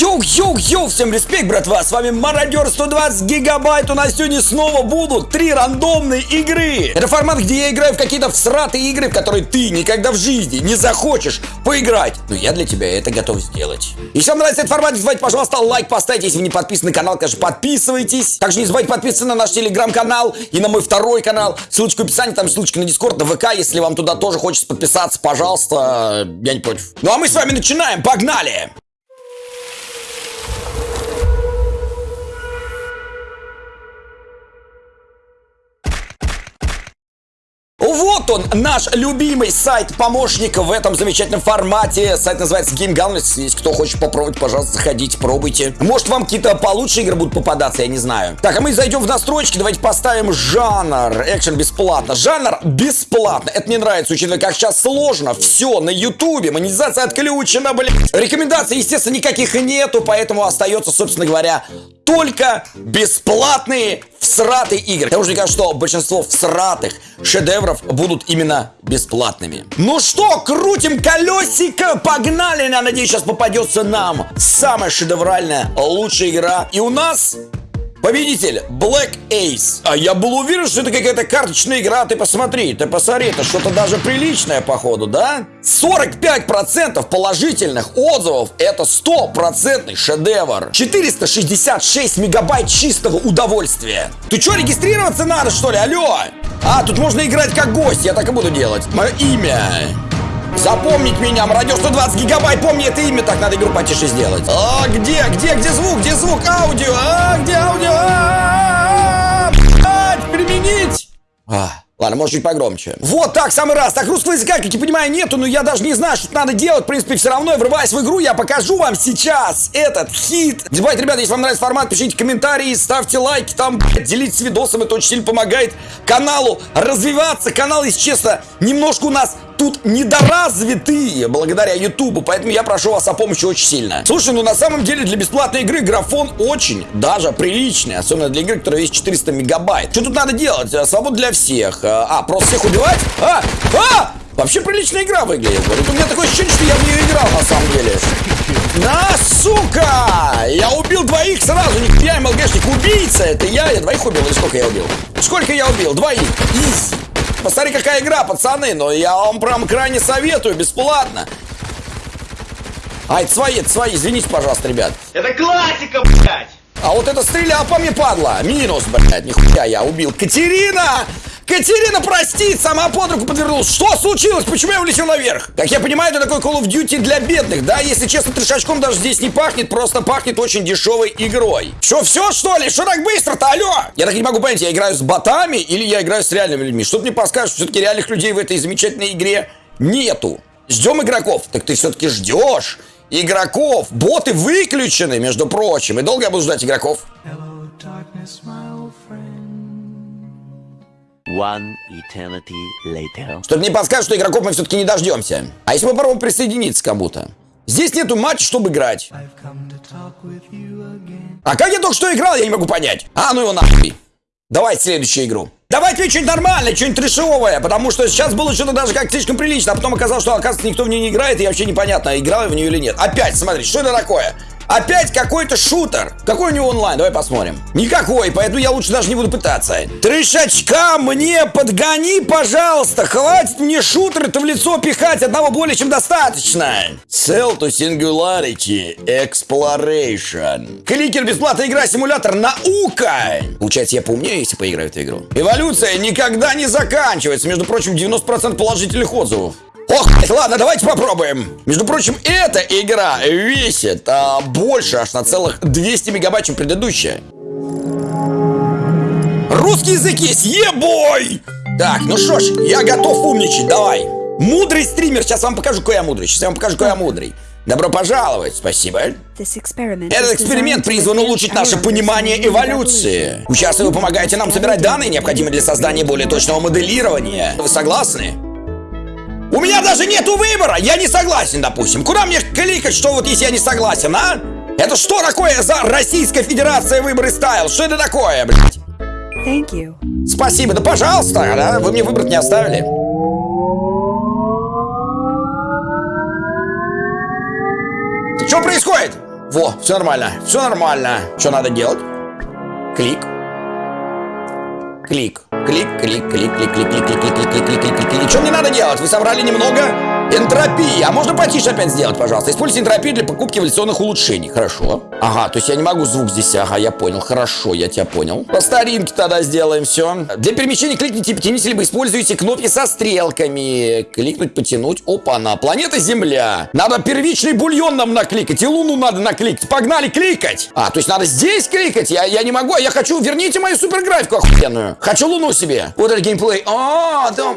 Йоу-йоу-йоу, всем респект, братва, с вами Мародер 120 гигабайт, у нас сегодня снова будут три рандомные игры. Это формат, где я играю в какие-то всратые игры, в которые ты никогда в жизни не захочешь поиграть. Но я для тебя это готов сделать. Если вам нравится этот формат, не забывайте, пожалуйста, лайк поставить, если вы не подписаны на канал, конечно, подписывайтесь. Также не забывайте подписываться на наш телеграм-канал и на мой второй канал. Ссылочка в описании, там ссылочка на дискорд, на ВК, если вам туда тоже хочется подписаться, пожалуйста, я не против. Ну а мы с вами начинаем, погнали! Вот он, наш любимый сайт-помощник в этом замечательном формате. Сайт называется Game Gun. Если кто хочет попробовать, пожалуйста, заходите, пробуйте. Может, вам какие-то получше игры будут попадаться, я не знаю. Так, а мы зайдем в настройки. Давайте поставим жанр. Экшен бесплатно. Жанр бесплатно. Это мне нравится, учитывая, как сейчас сложно. Все, на ютубе. Монетизация отключена, блин. Рекомендаций, естественно, никаких нету, поэтому остается, собственно говоря, только бесплатные всратые игры. Потому что мне кажется, что большинство всратых шедевров будут именно бесплатными. Ну что, крутим колесико, погнали! Я надеюсь, сейчас попадется нам самая шедевральная, лучшая игра. И у нас Победитель Black Ace. А я был уверен, что это какая-то карточная игра. Ты посмотри, ты посмотри, это что-то даже приличное, походу, да? 45% положительных отзывов. Это стопроцентный шедевр. 466 мегабайт чистого удовольствия. Ты что, регистрироваться надо, что ли? Алло! А, тут можно играть как гость. Я так и буду делать. Мое имя. Запомнить меня, радио 120 гигабайт, помни это имя, так надо игру потише сделать. А, где, где, где звук, где звук, аудио, а, где аудио, а, применить. А. Ладно, может чуть погромче. Вот так, самый раз. Так, русского языка, как я понимаю, нету, но я даже не знаю, что надо делать. В принципе, все равно, врываясь в игру, я покажу вам сейчас этот хит. Забывайте, ребята, если вам нравится формат, пишите комментарии, ставьте лайки, там, блядь, делитесь видосом, это очень сильно помогает каналу развиваться. Канал, если честно, немножко у нас тут недоразвитые благодаря Ютубу, поэтому я прошу вас о помощи очень сильно. Слушай, ну на самом деле для бесплатной игры графон очень даже приличный, особенно для игры, которая весит 400 мегабайт. Что тут надо делать? Э, свобода для всех. Э, а, просто всех убивать? А! А! Вообще приличная игра выглядит. У меня такое ощущение, что я в нее играл на самом деле. На, сука! Я убил двоих сразу. Я МЛГшник. Убийца это я. Я двоих убил. Или сколько я убил? Сколько я убил? Двоих. Изи. Посмотри, какая игра, пацаны. Но я вам прям крайне советую, бесплатно. А, это свои, это свои. Извините, пожалуйста, ребят. Это классика, блядь! А вот это стрелял по мне, падла. Минус, блядь, нихуя я убил. Катерина! Катерина, прости, сама под руку подвернулась. Что случилось? Почему я улетел наверх? Как я понимаю, это такой Call of Duty для бедных, да? Если честно, трешачком даже здесь не пахнет, просто пахнет очень дешевой игрой. Что, все, что ли? Что так быстро-то, алло? Я так не могу понять, я играю с ботами или я играю с реальными людьми? Что мне подскажешь, все-таки реальных людей в этой замечательной игре нету? Ждем игроков. Так ты все-таки ждешь игроков. Боты выключены, между прочим. И долго я буду ждать игроков? Hello, darkness, One eternity later. Что-то мне подскажет, что игроков мы все-таки не дождемся. А если мы попробуем присоединиться к кому-то? Здесь нету матча, чтобы играть. А как я только что играл, я не могу понять. А, ну его нахуй. Давайте следующую игру. Давайте что-нибудь нормальное, что-нибудь трешовое, потому что сейчас было что-то даже как слишком прилично, а потом оказалось, что, оказывается, никто в нее не играет, и вообще непонятно, играл я в нее или нет. Опять, смотри, что это такое? Опять какой-то шутер. Какой у него онлайн? Давай посмотрим. Никакой, поэтому я лучше даже не буду пытаться. Трешачка мне подгони, пожалуйста. Хватит мне шутеры-то в лицо пихать. Одного более чем достаточно. Cell to Singularity Exploration. Кликер бесплатная игра, симулятор наука. Получается, я поумнее, если поиграю в эту игру. Эволюция никогда не заканчивается. Между прочим, 90% положительных отзывов. Ох, ладно, давайте попробуем. Между прочим, эта игра весит а, больше аж на целых 200 мегабайт, чем предыдущая. Русский язык есть, ебой! Так, ну что ж, я готов умничать, давай. Мудрый стример, сейчас вам покажу, какой я мудрый. Сейчас я вам покажу, какой я мудрый. Добро пожаловать, спасибо. Этот эксперимент призван улучшить наше понимание эволюции. Участвуя, вы помогаете нам собирать данные, необходимые для создания более точного моделирования. Вы согласны? Меня даже нету выбора, я не согласен, допустим. Куда мне кликать, что вот если я не согласен, а? Это что такое за Российская Федерация выборы ставил? Что это такое, блядь? Thank you. Спасибо, да пожалуйста, да? Вы мне выбрать не оставили. Что происходит? Во, все нормально, все нормально. Что надо делать? Клик. Клик. Клик, клик, клик, клик, клик, клик, клик, клик, клик, клик, клик, клик. Что мне надо делать? Вы собрали немного энтропии. А можно потише опять сделать, пожалуйста? Используйте энтропию для покупки эволюционных улучшений. Хорошо. Ага, то есть я не могу звук здесь. Ага, я понял. Хорошо, я тебя понял. По старинке тогда сделаем все. Для перемещения кликните, потяните, либо используйте кнопки со стрелками. Кликнуть, потянуть. Опа-на. Планета Земля. Надо первичный бульон нам накликать. И Луну надо накликать. Погнали кликать. А, то есть надо здесь кликать? Я, я не могу. Я хочу... Верните мою суперграфику охуенную. Хочу Луну себе. Вот это геймплей. А, да.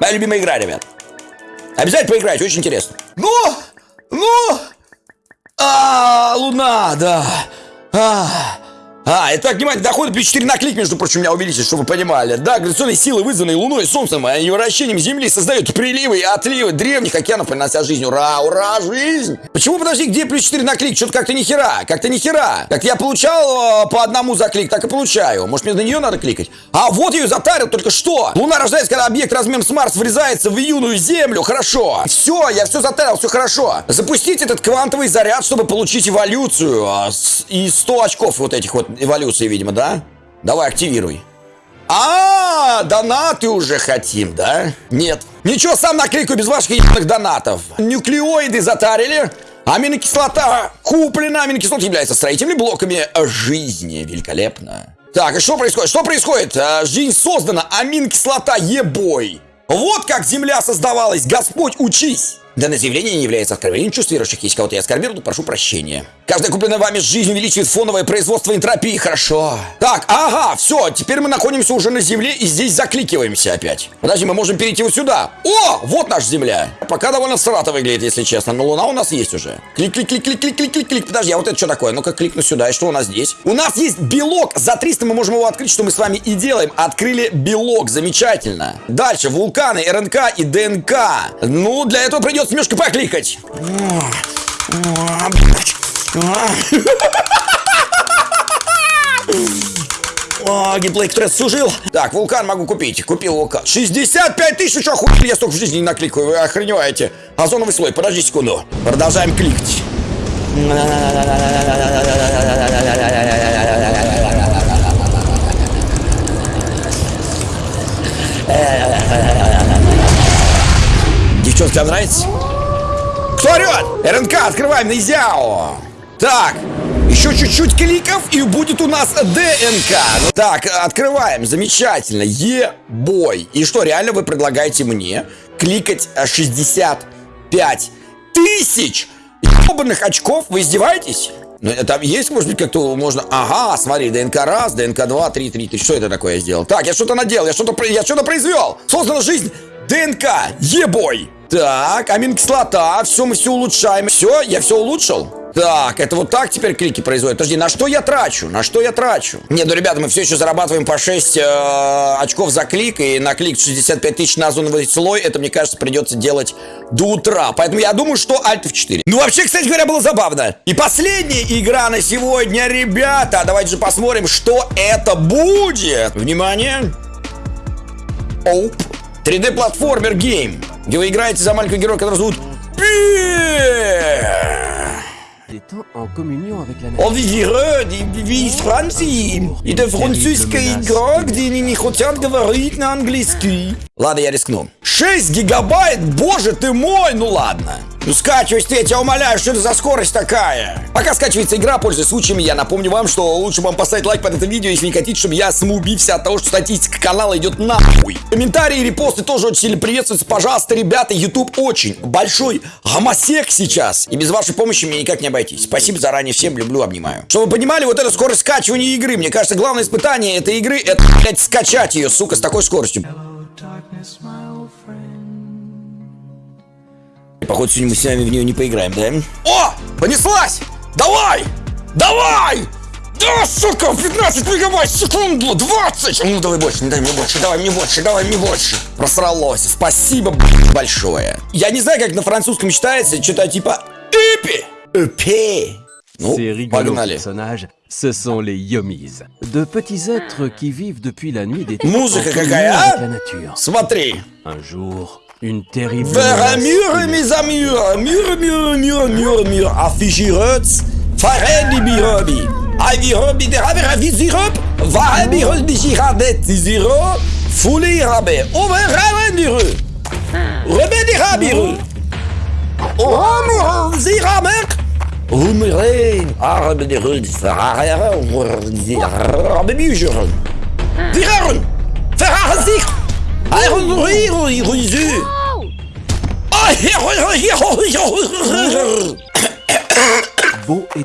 Моя любимая игра, ребят. Обязательно поиграйте, очень интересно. Ну, ну, а, луна, да. А, а, итак, внимание, доходы плюс 4 на клик, между прочим, у меня увеличились, чтобы вы понимали. Да, гравитационные силы, вызванные Луной Солнцем, а и вращением Земли, создают приливы и отливы древних океанов, принося жизнь. Ура, ура, жизнь! Почему, подожди, где плюс 4 на клик? Что-то как-то нихера, как-то нихера. Как я получал э, по одному за клик, так и получаю. Может, мне на нее надо кликать? А, вот ее затарил только что. Луна рождается, когда объект размером с Марс врезается в юную Землю. Хорошо. Все, я все затарил, все хорошо. Запустить этот квантовый заряд, чтобы получить эволюцию. а, с- И 100 очков вот этих вот эволюций, видимо, да? Давай, активируй. А, донаты уже хотим, да? Нет. Ничего, сам наклейку без ваших ебаных донатов. Нуклеоиды затарили. Аминокислота куплена. Аминокислота является строительными блоками жизни. Великолепно. Так, и что происходит? Что происходит? А, Жизнь создана. Аминокислота ебой. Вот как Земля создавалась. Господь, учись. Данное заявление не является откровением чувств верующих. Если кого-то я оскорбил, то прошу прощения. Каждая купленная вами жизнь увеличивает фоновое производство энтропии. Хорошо. Так, ага, все. Теперь мы находимся уже на Земле и здесь закликиваемся опять. Подожди, мы можем перейти вот сюда. О, вот наша Земля. Пока довольно срато выглядит, если честно. Но Луна у нас есть уже. Клик, клик, клик, клик, клик, клик, клик, клик. Подожди, а вот это что такое? Ну-ка, кликну сюда. И что у нас здесь? У нас есть белок. За 300 мы можем его открыть, что мы с вами и делаем. Открыли белок. Замечательно. Дальше. Вулканы, РНК и ДНК. Ну, для этого придется немножко покликать. О, геймплей, который служил. Так, вулкан могу купить. Купил вулкан. 65 тысяч, что хуй я столько в жизни не накликаю, вы охреневаете. Озоновый слой, подожди секунду. Продолжаем кликать. Девчонки, вам нравится? Кто орет? РНК, открываем на Изяо. Так, еще чуть-чуть кликов и будет у нас ДНК. Ну, Так, открываем, замечательно. Е-бой. И что, реально вы предлагаете мне кликать э, 65 тысяч ебаных очков? Вы издеваетесь? Ну, э, там есть, может быть, как-то можно... Ага, смотри, ДНК раз, ДНК два, три, три, три. Что это такое я сделал? Так, я что-то наделал, я что-то я что-то произвел. Создана жизнь ДНК, ебой. Так, аминокислота, все, мы все улучшаем. Все, я все улучшил. Так, это вот так теперь клики производят. Подожди, на что я трачу? На что я трачу? Не, ну, ребята, мы все еще зарабатываем по 6 э, очков за клик, и на клик 65 тысяч на озоновый слой, это, мне кажется, придется делать до утра. Поэтому я думаю, что Alt F4. Ну, вообще, кстати говоря, было забавно. И последняя игра на сегодня, ребята. Давайте же посмотрим, что это будет. Внимание. Оуп. 3D-платформер game, где вы играете за маленького героя, который зовут. Он герой, весь Франции. Это французский игрок, где они не хотят говорить на английский. Ладно, я рискну. 6 гигабайт? Боже ты мой, ну ладно. Ну скачивай ты, я умоляю, что это за скорость такая? Пока скачивается игра, пользуясь случаем, я напомню вам, что лучше вам поставить лайк под это видео, если не хотите, чтобы я самоубився от того, что статистика канала идет нахуй. Комментарии и репосты тоже очень сильно приветствуются. Пожалуйста, ребята, YouTube очень большой гомосек сейчас. И без вашей помощи мне никак не обойтись. Спасибо заранее всем, люблю, обнимаю. Чтобы вы понимали, вот эта скорость скачивания игры, мне кажется, главное испытание этой игры, это, блядь, скачать ее, сука, с такой скоростью. Походу, сегодня мы с вами в нее не поиграем, да? О! Понеслась! Давай! Давай! Да, сука, 15 мегабайт в секунду, 20! Ну, давай больше, дай мне больше, давай мне больше, давай мне больше. Просралось. Спасибо большое. Я не знаю, как на французском читается, что-то типа «Эпи». «Эпи». Ну, погнали. Ce sont les Yomis. De petits êtres qui vivent depuis la nuit des temps Музыка какая, а? Смотри. Un jour, Une terrible... Vers un mur, mes amis, mur, mur, mur, mur, mur, affichirotz, fared birobi, avirot bideraver avizirop, varabirot bijiradet ziro, rabé, ferrazik, Iron Ruiru, Ruizu.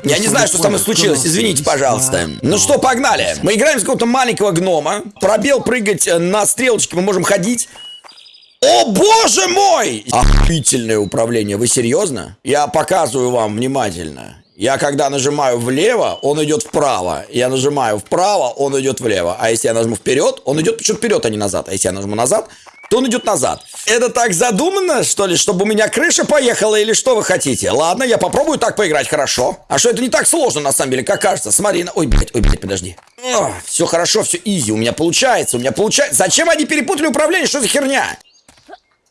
Я не знаю, что со мной случилось, извините, пожалуйста. Ну что, погнали. Мы играем с какого-то маленького гнома. Пробел прыгать э, на стрелочке мы можем ходить. О, боже мой! Охуительное управление, вы серьезно? Я показываю вам внимательно. Я когда нажимаю влево, он идет вправо. Я нажимаю вправо, он идет влево. А если я нажму вперед, он идет почему вперед, а не назад. А если я нажму назад, то он идет назад. Это так задумано, что ли, чтобы у меня крыша поехала или что вы хотите? Ладно, я попробую так поиграть, хорошо. А что это не так сложно, на самом деле, как кажется. Смотри, на... ой, блядь, ой, блядь, подожди. все хорошо, все изи, у меня получается, у меня получается. Зачем они перепутали управление, что за херня?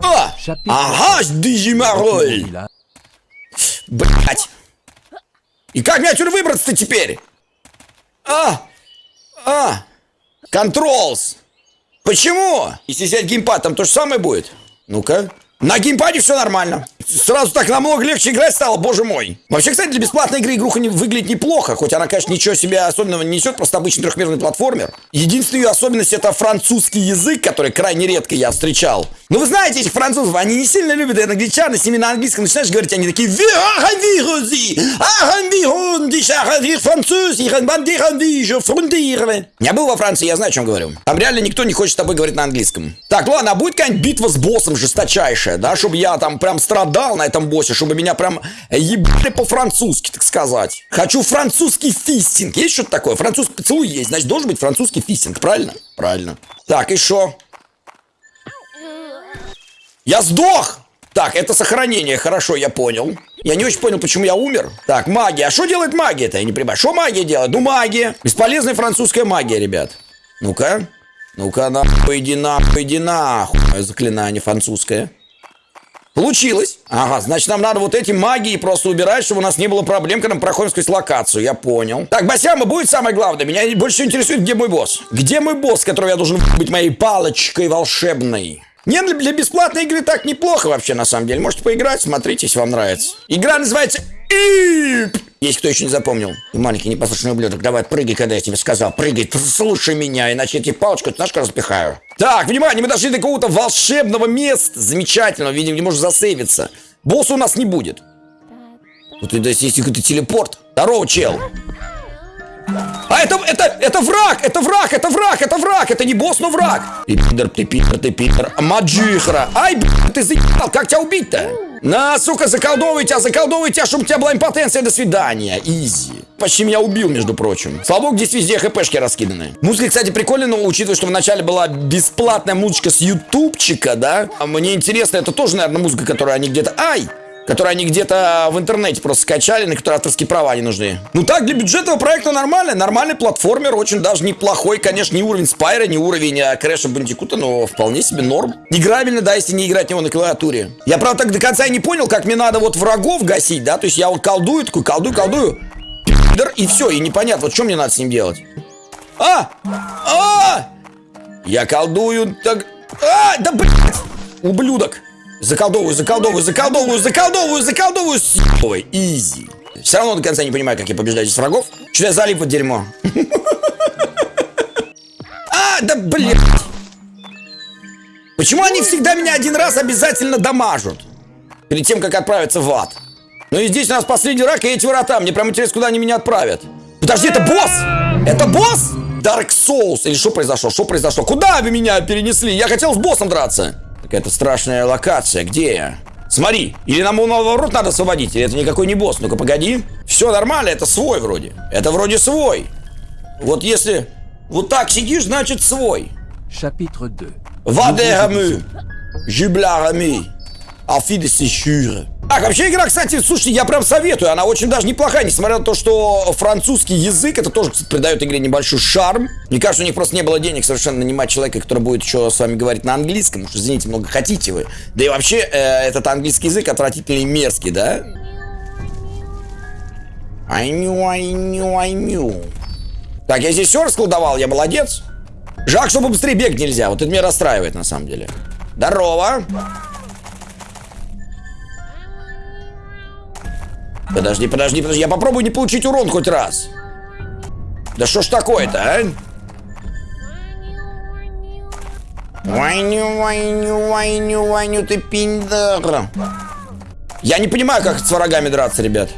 Chapitre Ага, Дижимароль! Là, Блять! И как мне отсюда выбраться-то теперь? А! А! Контролс! Почему? Если взять геймпад, там то же самое будет? Ну-ка. На геймпаде все нормально. Сразу так намного легче играть стало, боже мой. Вообще, кстати, для бесплатной игры игруха не выглядит неплохо, хоть она, конечно, ничего себе особенного не несет, просто обычный трехмерный платформер. Единственная ее особенность это французский язык, который крайне редко я встречал. Ну, вы знаете этих французов, они не сильно любят англичан, и с ними на английском начинаешь говорить, они такие. Я был во Франции, я знаю, о чем говорю. Там реально никто не хочет с тобой говорить на английском. Так, ладно, а будет какая-нибудь битва с боссом жесточайшая, да, чтобы я там прям страдал на этом боссе, чтобы меня прям ебали по-французски, так сказать. Хочу французский фистинг. Есть что-то такое? Французский поцелуй есть, значит, должен быть французский фистинг, правильно? Правильно. Так, и что? Я сдох! Так, это сохранение, хорошо, я понял. Я не очень понял, почему я умер. Так, магия. А что делает магия-то? Я не понимаю. Что магия делает? Ну, магия. Бесполезная французская магия, ребят. Ну-ка. Ну-ка, нахуй, иди нахуй, иди нахуй. Заклинание французское. Получилось. Ага, значит, нам надо вот эти магии просто убирать, чтобы у нас не было проблем, когда мы проходим сквозь локацию. Я понял. Так, Басяма будет самое главное. Меня больше интересует, где мой босс. Где мой босс, которого я должен быть моей палочкой волшебной? Не, для бесплатной игры так неплохо вообще, на самом деле. Можете поиграть, смотрите, если вам нравится. Игра называется Есть кто еще не запомнил? Маленький непослушный ублюдок, давай прыгай, когда я тебе сказал. Прыгай, слушай меня, иначе я тебе палочку, ты знаешь, как распихаю. Так, внимание, мы дошли до какого-то волшебного места. Замечательного, видимо, где можно засейвиться. Босса у нас не будет. Тут и есть какой-то телепорт. Здорово, чел. А это, это, это враг, это враг, это враг, это враг, это не босс, но враг. Ты пидор, ты пидор, ты пидор. Маджихра. Ай, блядь, ты заебал, как тебя убить-то? На, сука, заколдовывай тебя, заколдовывай тебя, чтобы у тебя была импотенция, до свидания. Изи. Почти меня убил, между прочим. Слава богу, здесь везде хпшки раскиданы. Музыка, кстати, прикольная, но учитывая, что вначале была бесплатная музычка с ютубчика, да? А мне интересно, это тоже, наверное, музыка, которую они где-то... Ай! Которые они где-то в интернете просто скачали, на которые авторские права не нужны. Ну так, для бюджетного проекта нормально. Нормальный платформер, очень даже неплохой. Конечно, не уровень Спайра, не уровень а, Крэша Бандикута, но вполне себе норм. Играбельно, да, если не играть него на клавиатуре. Я, правда, так до конца и не понял, как мне надо вот врагов гасить, да? То есть я вот колдую, такой колдую, колдую, и все, и непонятно, вот что мне надо с ним делать. А! А! Я колдую, так... А! Да, блядь! Ублюдок! Заколдовываю, заколдовываю, заколдовываю, заколдовываю, заколдовываю, съебывай, изи. Все равно до конца не понимаю, как я побеждаю здесь врагов. Что я залип в дерьмо? А, да блядь! Почему они всегда меня один раз обязательно дамажут? Перед тем, как отправиться в ад. Ну и здесь у нас последний рак и эти врата. Мне прям интересно, куда они меня отправят. Подожди, это босс! Это босс? Dark Souls. Или что произошло? Что произошло? Куда вы меня перенесли? Я хотел с боссом драться. Какая-то страшная локация. Где я? Смотри, или нам его наоборот надо освободить, или это никакой не босс. Ну-ка, погоди. Все нормально, это свой вроде. Это вроде свой. Вот если вот так сидишь, значит свой. Chapitre 2. Вадерами. Жиблярами. Алфида Сещура. Так, вообще игра, кстати, слушайте, я прям советую, она очень даже неплохая, несмотря на то, что французский язык, это тоже, кстати, придает игре небольшой шарм. Мне кажется, у них просто не было денег совершенно нанимать человека, который будет еще с вами говорить на английском, уж извините, много хотите вы. Да и вообще, э, этот английский язык отвратительный и мерзкий, да? I knew, I knew, I knew. Так, я здесь все расколдовал, я молодец. Жалко, чтобы быстрее бегать нельзя, вот это меня расстраивает на самом деле. Здорово. Подожди, подожди, подожди, я попробую не получить урон хоть раз. Да что ж такое-то, а? Вайню, вайню, вайню, вайню, ты пиндер. Я не понимаю, как с врагами драться, ребят.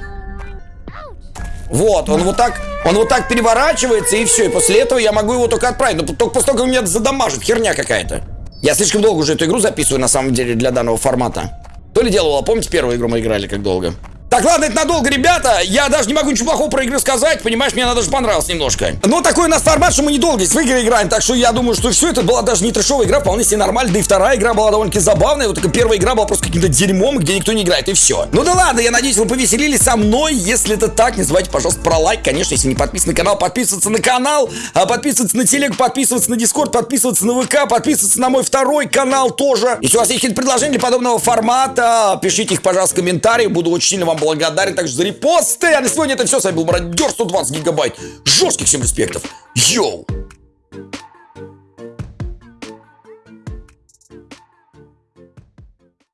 Вот, он вот так, он вот так переворачивается, и все. И после этого я могу его только отправить. Но только после того, как меня задамажит, херня какая-то. Я слишком долго уже эту игру записываю, на самом деле, для данного формата. То ли дело было, помните, первую игру мы играли как долго? Так, ладно, это надолго, ребята. Я даже не могу ничего плохого про игры сказать. Понимаешь, мне она даже понравилась немножко. Но такой у нас формат, что мы недолго здесь в игры играем. Так что я думаю, что все это была даже не трешовая игра, вполне себе нормально. Да и вторая игра была довольно-таки забавная. Вот только первая игра была просто каким-то дерьмом, где никто не играет, и все. Ну да ладно, я надеюсь, вы повеселились со мной. Если это так, не забывайте, пожалуйста, про лайк. Конечно, если не подписаны на канал, подписываться на канал, а подписываться на телег, подписываться на дискорд, подписываться на ВК, подписываться на мой второй канал тоже. Если у вас есть какие-то предложения для подобного формата, пишите их, пожалуйста, в комментариях. Буду очень сильно вам благодарен также за репосты. А на сегодня это все. С вами был Мародер 120 гигабайт. Жестких всем респектов. Йоу!